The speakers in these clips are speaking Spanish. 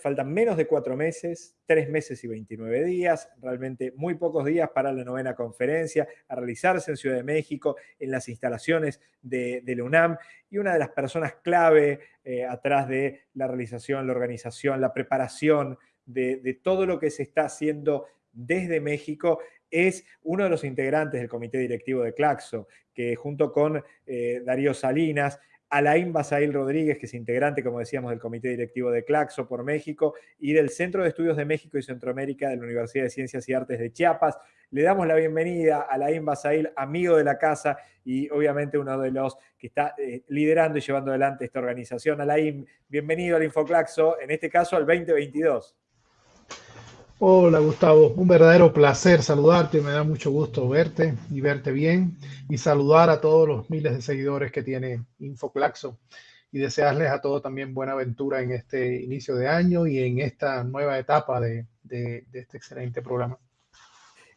Faltan menos de cuatro meses, tres meses y 29 días, realmente muy pocos días para la novena conferencia a realizarse en Ciudad de México, en las instalaciones de, la UNAM. Y una de las personas clave eh, atrás de la realización, la organización, la preparación de, todo lo que se está haciendo desde México es uno de los integrantes del comité directivo de Claxo, que junto con eh, Darío Salinas Alain Basail Rodríguez, que es integrante, como decíamos, del Comité Directivo de Claxo por México y del Centro de Estudios de México y Centroamérica de la Universidad de Ciencias y Artes de Chiapas. Le damos la bienvenida a Alain Basail, amigo de la casa y obviamente uno de los que está eh, liderando y llevando adelante esta organización. Alain, bienvenido al InfoClaxo, en este caso al 2022. Hola Gustavo, un verdadero placer saludarte, me da mucho gusto verte y verte bien y saludar a todos los miles de seguidores que tiene InfoClaxo y desearles a todos también buena aventura en este inicio de año y en esta nueva etapa de, este excelente programa.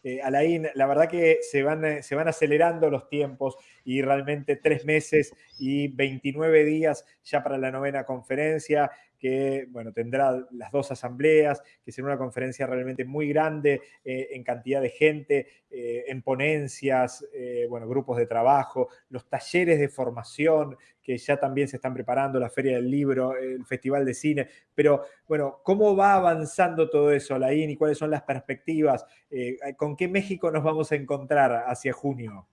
Eh, Alain, la verdad que se van, eh, se van acelerando los tiempos y realmente tres meses y 29 días ya para la novena conferencia que bueno, tendrá las dos asambleas, que será una conferencia realmente muy grande eh, en cantidad de gente, eh, en ponencias, eh, bueno, grupos de trabajo, los talleres de formación que ya también se están preparando, la Feria del Libro, el Festival de Cine, pero bueno, ¿cómo va avanzando todo eso, Laín, y cuáles son las perspectivas? ¿Con qué México nos vamos a encontrar hacia junio?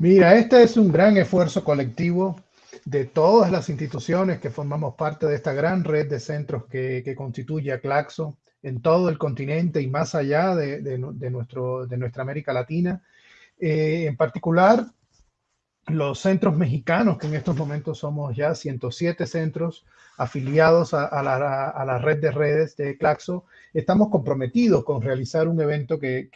Mira, este es un gran esfuerzo colectivo de todas las instituciones que formamos parte de esta gran red de centros que, constituye a Claxo en todo el continente y más allá de, nuestro, de nuestra América Latina. Eh, en particular, los centros mexicanos, que en estos momentos somos ya 107 centros afiliados a, la, red de redes de Claxo, estamos comprometidos con realizar un evento que,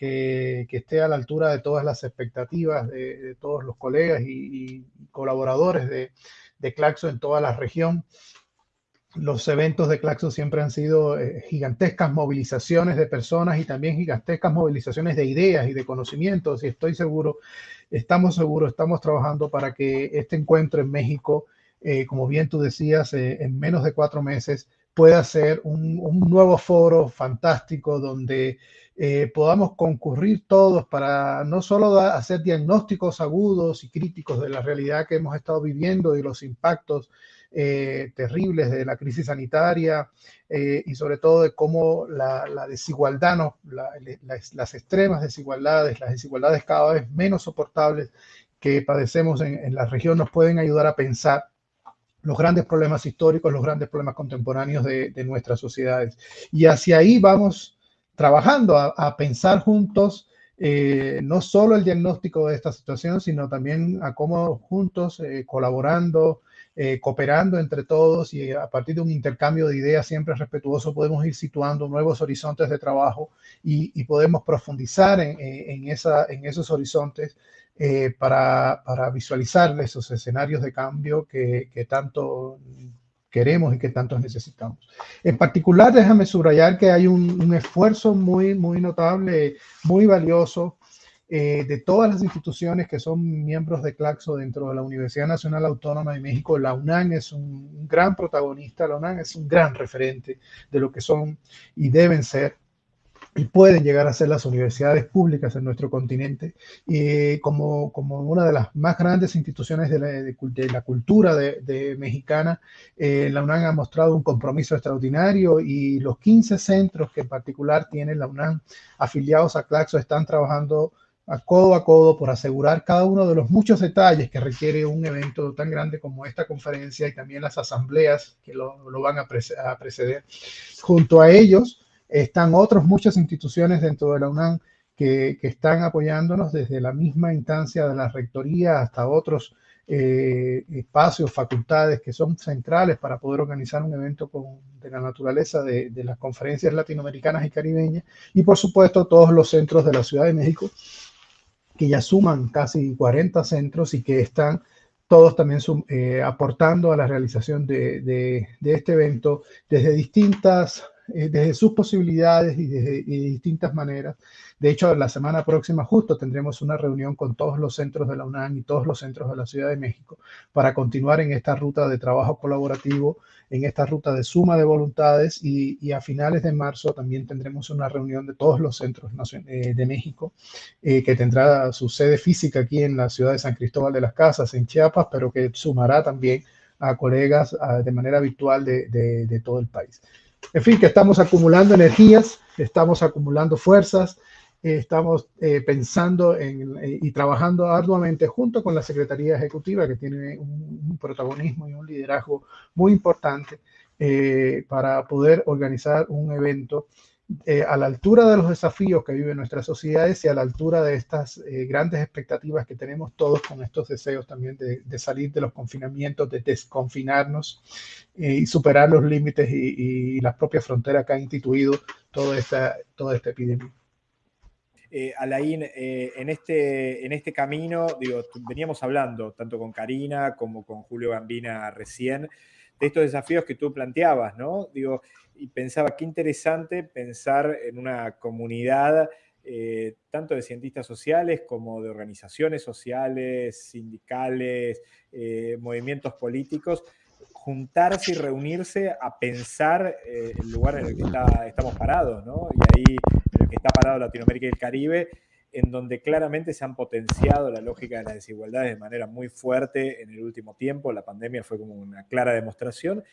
esté a la altura de todas las expectativas de, todos los colegas y, colaboradores de, de, Claxo en toda la región. Los eventos de Claxo siempre han sido eh, gigantescas movilizaciones de personas y también gigantescas movilizaciones de ideas y de conocimientos y estoy seguro estamos seguros, estamos trabajando para que este encuentro en México, eh, como bien tú decías, eh, en menos de cuatro meses pueda ser un, nuevo foro fantástico donde eh, podamos concurrir todos para no solo hacer diagnósticos agudos y críticos de la realidad que hemos estado viviendo y los impactos eh, terribles de la crisis sanitaria eh, y sobre todo de cómo la, desigualdad, no, las extremas desigualdades, las desigualdades cada vez menos soportables que padecemos en, la región nos pueden ayudar a pensar los grandes problemas históricos, los grandes problemas contemporáneos de, nuestras sociedades. Y hacia ahí vamos trabajando a, pensar juntos eh, no solo el diagnóstico de esta situación, sino también a cómo juntos, colaborando, eh, cooperando entre todos y a partir de un intercambio de ideas siempre respetuoso podemos ir situando nuevos horizontes de trabajo y, podemos profundizar en, en esos horizontes eh, para, para, visualizar esos escenarios de cambio que, que tanto queremos y que tanto necesitamos. En particular, déjame subrayar que hay un, un esfuerzo muy, muy notable, muy valioso eh, de todas las instituciones que son miembros de Claxo dentro de la Universidad Nacional Autónoma de México, la UNAM es un gran protagonista, la UNAM es un gran referente de lo que son y deben ser y pueden llegar a ser las universidades públicas en nuestro continente, y como, como una de las más grandes instituciones de la, de, la cultura de, mexicana, eh, la UNAM ha mostrado un compromiso extraordinario y los 15 centros que en particular tiene la UNAM afiliados a Claxo están trabajando a codo a codo por asegurar cada uno de los muchos detalles que requiere un evento tan grande como esta conferencia y también las asambleas que lo, van a, preceder. Junto a ellos están otras muchas instituciones dentro de la UNAM que, están apoyándonos desde la misma instancia de la rectoría hasta otros eh, espacios, facultades que son centrales para poder organizar un evento de la naturaleza de, de las conferencias latinoamericanas y caribeñas y por supuesto todos los centros de la Ciudad de México que ya suman casi 40 centros y que están todos también eh, aportando a la realización de, este evento desde distintas eh, desde sus posibilidades y de, distintas maneras. De hecho, la semana próxima justo tendremos una reunión con todos los centros de la UNAM y todos los centros de la Ciudad de México para continuar en esta ruta de trabajo colaborativo, en esta ruta de suma de voluntades y, a finales de marzo también tendremos una reunión de todos los centros eh, de México eh, que tendrá su sede física aquí en la ciudad de San Cristóbal de las Casas, en Chiapas, pero que sumará también a colegas de manera virtual de, todo el país. En fin, que estamos acumulando energías, estamos acumulando fuerzas, eh, estamos eh, pensando en, eh, y trabajando arduamente junto con la Secretaría Ejecutiva, que tiene un, protagonismo y un liderazgo muy importante para poder organizar un evento eh, a la altura de los desafíos que viven nuestras sociedades y a la altura de estas eh, grandes expectativas que tenemos todos con estos deseos también de, salir de los confinamientos, de desconfinarnos eh, y superar los límites y, las propias fronteras que ha instituido toda esta, toda esta epidemia. Alain, en, este, en este camino, digo, veníamos hablando tanto con Karina como con Julio Gambina recién de estos desafíos que tú planteabas, ¿no? Digo, y pensaba qué interesante pensar en una comunidad eh, tanto de cientistas sociales como de organizaciones sociales, sindicales, eh, movimientos políticos, juntarse y reunirse a pensar eh, el lugar en el que estamos parados, ¿no? Y ahí en el que está parado Latinoamérica y el Caribe, en donde claramente se han potenciado la lógica de las desigualdades de manera muy fuerte en el último tiempo, la pandemia fue como una clara demostración,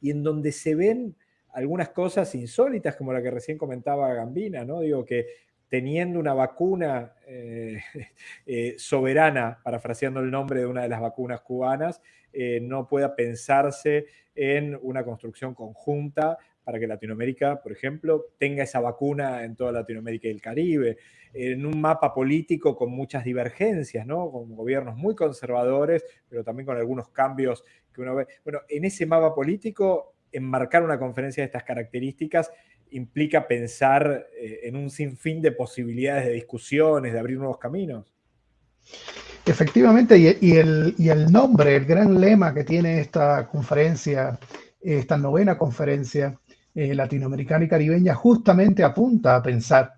y en donde se ven algunas cosas insólitas, como la que recién comentaba Gambina, ¿no? Digo que teniendo una vacuna eh, eh, soberana, parafraseando el nombre de una de las vacunas cubanas, eh, no pueda pensarse en una construcción conjunta para que Latinoamérica, por ejemplo, tenga esa vacuna en toda Latinoamérica y el Caribe, en un mapa político con muchas divergencias, ¿no? con gobiernos muy conservadores, pero también con algunos cambios que uno ve. Bueno, en ese mapa político enmarcar una conferencia de estas características implica pensar eh, en un sinfín de posibilidades de discusiones, de abrir nuevos caminos. Efectivamente, y, el, nombre, el gran lema que tiene esta conferencia, esta novena conferencia eh, latinoamericana y caribeña, justamente apunta a pensar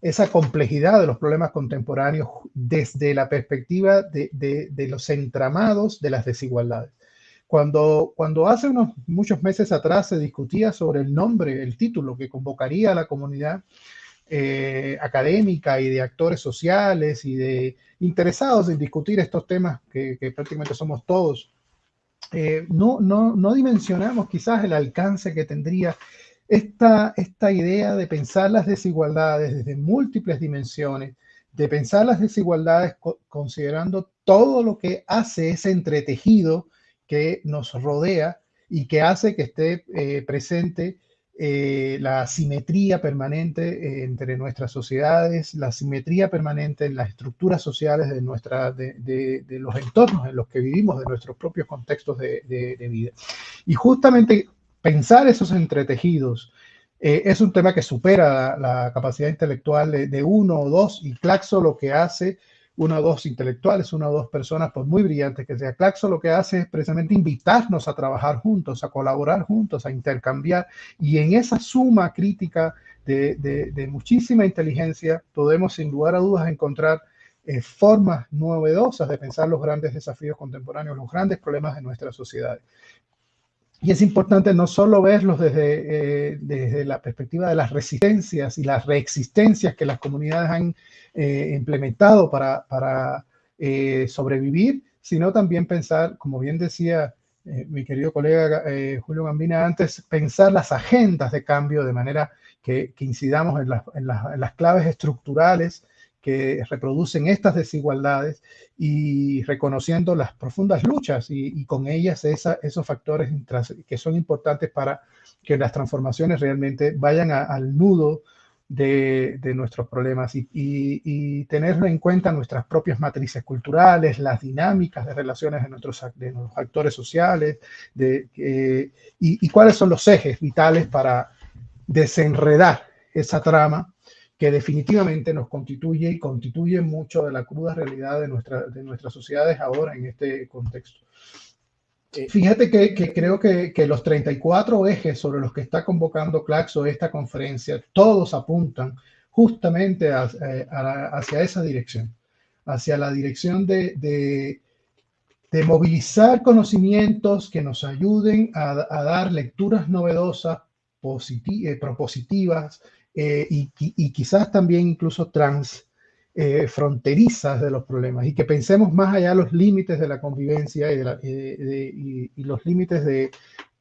esa complejidad de los problemas contemporáneos desde la perspectiva de los entramados de las desigualdades. Cuando, cuando hace unos muchos meses atrás se discutía sobre el nombre, el título que convocaría a la comunidad eh, académica y de actores sociales y de interesados en discutir estos temas que, prácticamente somos todos, eh, no, no, no dimensionamos quizás el alcance que tendría esta, esta idea de pensar las desigualdades desde múltiples dimensiones, de pensar las desigualdades considerando todo lo que hace ese entretejido que nos rodea y que hace que esté eh, presente eh, la simetría permanente eh, entre nuestras sociedades, la simetría permanente en las estructuras sociales de, nuestra, de, los entornos en los que vivimos, de nuestros propios contextos de, vida. Y justamente pensar esos entretejidos es un tema que supera la, capacidad intelectual de, uno o dos, y Claxo lo que hace una o dos intelectuales, una o dos personas, por muy brillantes que sea. Claxo lo que hace es precisamente invitarnos a trabajar juntos, a colaborar juntos, a intercambiar. Y en esa suma crítica de, muchísima inteligencia, podemos sin lugar a dudas encontrar eh, formas novedosas de pensar los grandes desafíos contemporáneos, los grandes problemas de nuestra sociedad. Y es importante no solo verlos desde, eh, desde la perspectiva de las resistencias y las reexistencias que las comunidades han eh, implementado para, para eh, sobrevivir, sino también pensar, como bien decía mi querido colega Julio Gambina antes, pensar las agendas de cambio de manera que, incidamos en, en, en las claves estructurales que reproducen estas desigualdades y reconociendo las profundas luchas y, con ellas esos factores que son importantes para que las transformaciones realmente vayan al nudo de, nuestros problemas y, tener en cuenta nuestras propias matrices culturales, las dinámicas de relaciones de nuestros actores sociales de, y cuáles son los ejes vitales para desenredar esa trama que definitivamente nos constituye y constituye mucho de la cruda realidad de, nuestra, de nuestras sociedades ahora en este contexto. Fíjate que, creo que, los 34 ejes sobre los que está convocando Claxo esta conferencia, todos apuntan justamente eh, hacia esa dirección, hacia la dirección de, de, movilizar conocimientos que nos ayuden a, dar lecturas novedosas, eh, propositivas y, y, quizás también incluso trans eh, fronterizas de los problemas y que pensemos más allá de los límites de la convivencia y, los límites de,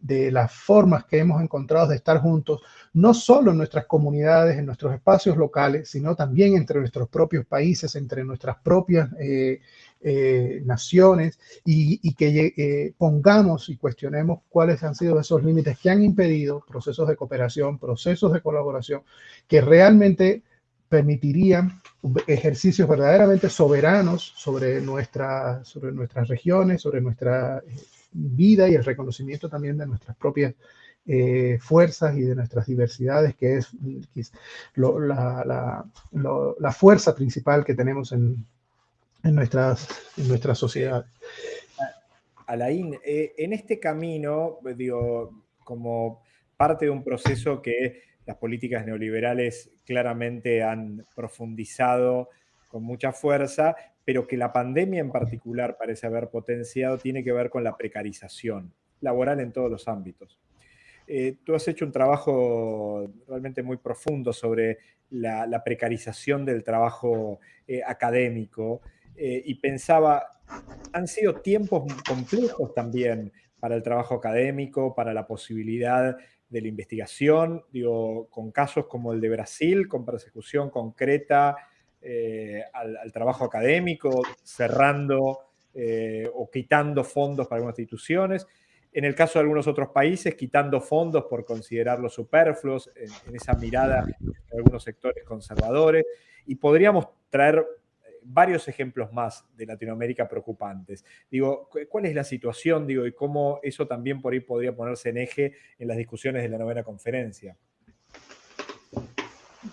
las formas que hemos encontrado de estar juntos, no solo en nuestras comunidades, en nuestros espacios locales, sino también entre nuestros propios países, entre nuestras propias eh, eh, naciones y, que pongamos y cuestionemos cuáles han sido esos límites que han impedido procesos de cooperación, procesos de colaboración que realmente permitirían ejercicios verdaderamente soberanos sobre, sobre nuestras regiones, sobre nuestra eh, vida y el reconocimiento también de nuestras propias eh, fuerzas y de nuestras diversidades, que es, la, fuerza principal que tenemos en, en nuestras, en nuestras sociedades. Alain, eh, en este camino, digo, como parte de un proceso que las políticas neoliberales claramente han profundizado con mucha fuerza, pero que la pandemia en particular parece haber potenciado, tiene que ver con la precarización laboral en todos los ámbitos. Eh, tú has hecho un trabajo realmente muy profundo sobre la, precarización del trabajo eh, académico eh, y pensaba, han sido tiempos complejos también para el trabajo académico, para la posibilidad de la investigación, digo, con casos como el de Brasil, con persecución concreta eh, al, trabajo académico, cerrando eh, o quitando fondos para algunas instituciones. En el caso de algunos otros países, quitando fondos por considerarlos superfluos, en esa mirada de algunos sectores conservadores. Y podríamos traer varios ejemplos más de Latinoamérica preocupantes. Digo, ¿cuál es la situación? Digo, y cómo eso también por ahí podría ponerse en eje en las discusiones de la novena conferencia.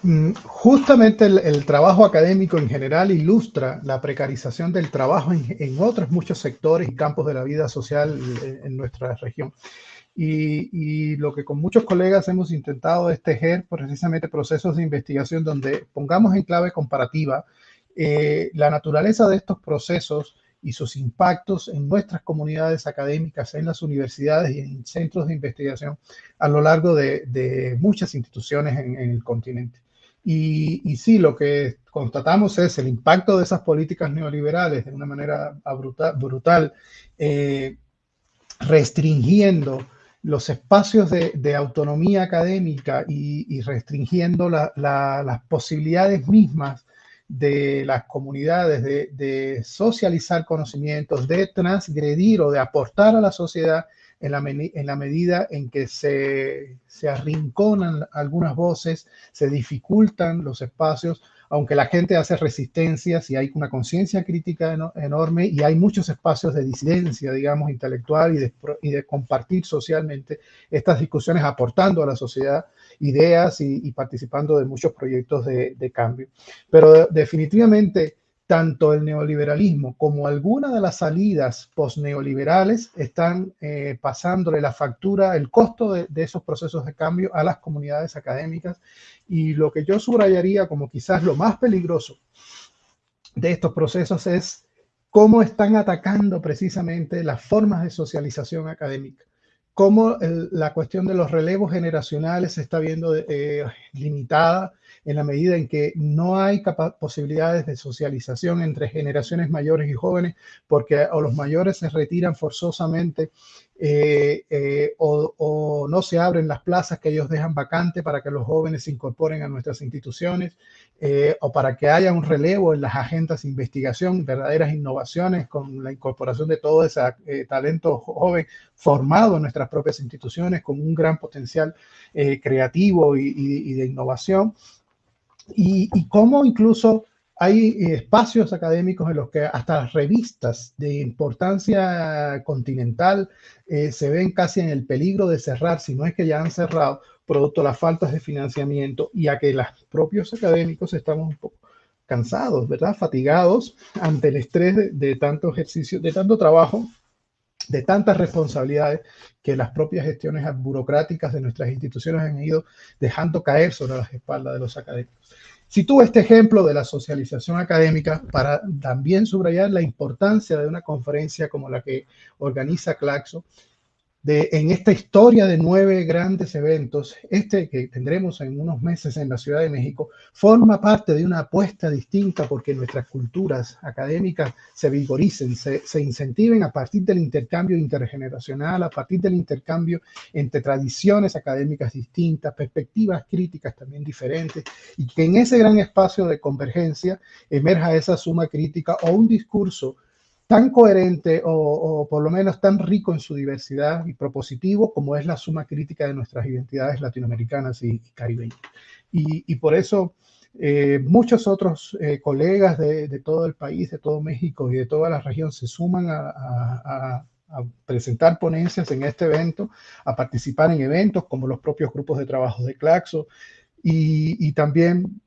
Mm, justamente el, trabajo académico en general ilustra la precarización del trabajo en, otros muchos sectores y campos de la vida social en, nuestra región. Y, y, lo que con muchos colegas hemos intentado es tejer precisamente procesos de investigación donde pongamos en clave comparativa eh, la naturaleza de estos procesos y sus impactos en nuestras comunidades académicas, en las universidades y en centros de investigación a lo largo de, muchas instituciones en, el continente. Y, sí, lo que constatamos es el impacto de esas políticas neoliberales de una manera brutal, eh, restringiendo los espacios de, autonomía académica y, restringiendo las posibilidades mismas de las comunidades, de, socializar conocimientos, de transgredir o de aportar a la sociedad en la, en la medida en que se, se, arrinconan algunas voces, se dificultan los espacios, aunque la gente hace resistencias y hay una conciencia crítica enorme y hay muchos espacios de disidencia, digamos, intelectual y de, y de compartir socialmente estas discusiones aportando a la sociedad ideas y, participando de muchos proyectos de, cambio. Pero definitivamente, tanto el neoliberalismo como algunas de las salidas post-neoliberales están eh, pasándole la factura, el costo de, esos procesos de cambio a las comunidades académicas. Y lo que yo subrayaría como quizás lo más peligroso de estos procesos es cómo están atacando precisamente las formas de socialización académica cómo la cuestión de los relevos generacionales se está viendo eh, limitada en la medida en que no hay posibilidades de socialización entre generaciones mayores y jóvenes, porque o los mayores se retiran forzosamente eh, eh, o, no se abren las plazas que ellos dejan vacantes para que los jóvenes se incorporen a nuestras instituciones eh, o para que haya un relevo en las agendas de investigación, verdaderas innovaciones con la incorporación de todo ese talento joven formado en nuestras propias instituciones con un gran potencial creativo y, de innovación. Y, cómo incluso hay eh, espacios académicos en los que hasta las revistas de importancia continental eh, se ven casi en el peligro de cerrar, si no es que ya han cerrado, producto de las faltas de financiamiento y a que los propios académicos estamos un poco cansados, ¿verdad? Fatigados ante el estrés de, tanto ejercicio, de tanto trabajo de tantas responsabilidades que las propias gestiones burocráticas de nuestras instituciones han ido dejando caer sobre las espaldas de los académicos. Si tuve este ejemplo de la socialización académica para también subrayar la importancia de una conferencia como la que organiza Claxo, en esta historia de nueve grandes eventos, este que tendremos en unos meses en la Ciudad de México, forma parte de una apuesta distinta porque nuestras culturas académicas se vigoricen, se, se incentiven a partir del intercambio intergeneracional, a partir del intercambio entre tradiciones académicas distintas, perspectivas críticas también diferentes, y que en ese gran espacio de convergencia emerja esa suma crítica o un discurso tan coherente o, por lo menos tan rico en su diversidad y propositivo como es la suma crítica de nuestras identidades latinoamericanas y, caribeñas. Y, por eso eh, muchos otros eh, colegas de, todo el país, de todo México y de toda la región se suman a, presentar ponencias en este evento, a participar en eventos como los propios grupos de trabajo de Claxo y, y también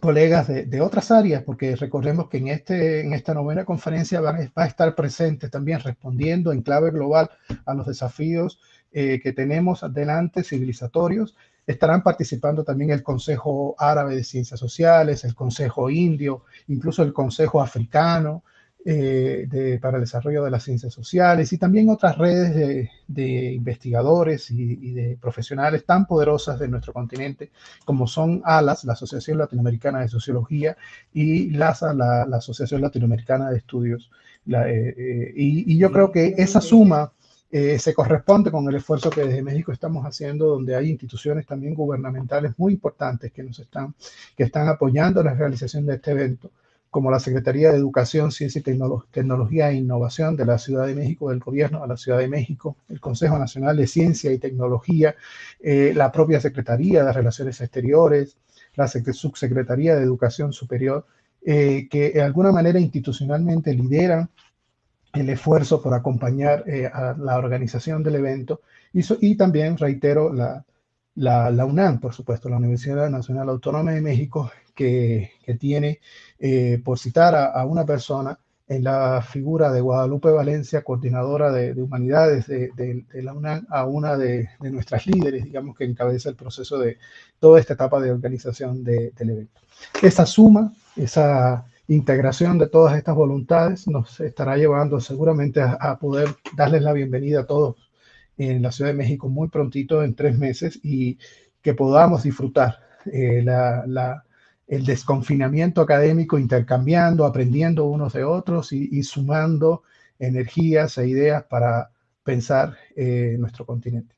colegas de, otras áreas, porque recordemos que en, este, en esta novena conferencia va, a estar presente también respondiendo en clave global a los desafíos eh, que tenemos adelante civilizatorios. Estarán participando también el Consejo Árabe de Ciencias Sociales, el Consejo Indio, incluso el Consejo Africano, eh, para el desarrollo de las ciencias sociales y también otras redes de, investigadores y, de profesionales tan poderosas de nuestro continente como son ALAS, la Asociación Latinoamericana de Sociología, y LASA, la, Asociación Latinoamericana de Estudios. Eh, eh, y, yo creo que esa suma se corresponde con el esfuerzo que desde México estamos haciendo, donde hay instituciones también gubernamentales muy importantes que nos están, que están apoyando la realización de este evento como la Secretaría de Educación, Ciencia y Tecnología e Innovación de la Ciudad de México, del Gobierno a la Ciudad de México, el Consejo Nacional de Ciencia y Tecnología, eh, la propia Secretaría de Relaciones Exteriores, la Subsecretaría de Educación Superior, eh, que de alguna manera institucionalmente lideran el esfuerzo por acompañar eh, a la organización del evento. Y, también, reitero, la, la, UNAM, por supuesto, la Universidad Nacional Autónoma de México, que, tiene, eh, por citar a, una persona, en la figura de Guadalupe Valencia, coordinadora de, humanidades de, la UNAM, a una de, nuestras líderes, digamos, que encabeza el proceso de toda esta etapa de organización del evento. Esa suma, esa integración de todas estas voluntades nos estará llevando seguramente a, poder darles la bienvenida a todos en la Ciudad de México muy prontito, en tres meses, y que podamos disfrutar eh, el desconfinamiento académico, intercambiando, aprendiendo unos de otros y, sumando energías e ideas para pensar eh, nuestro continente.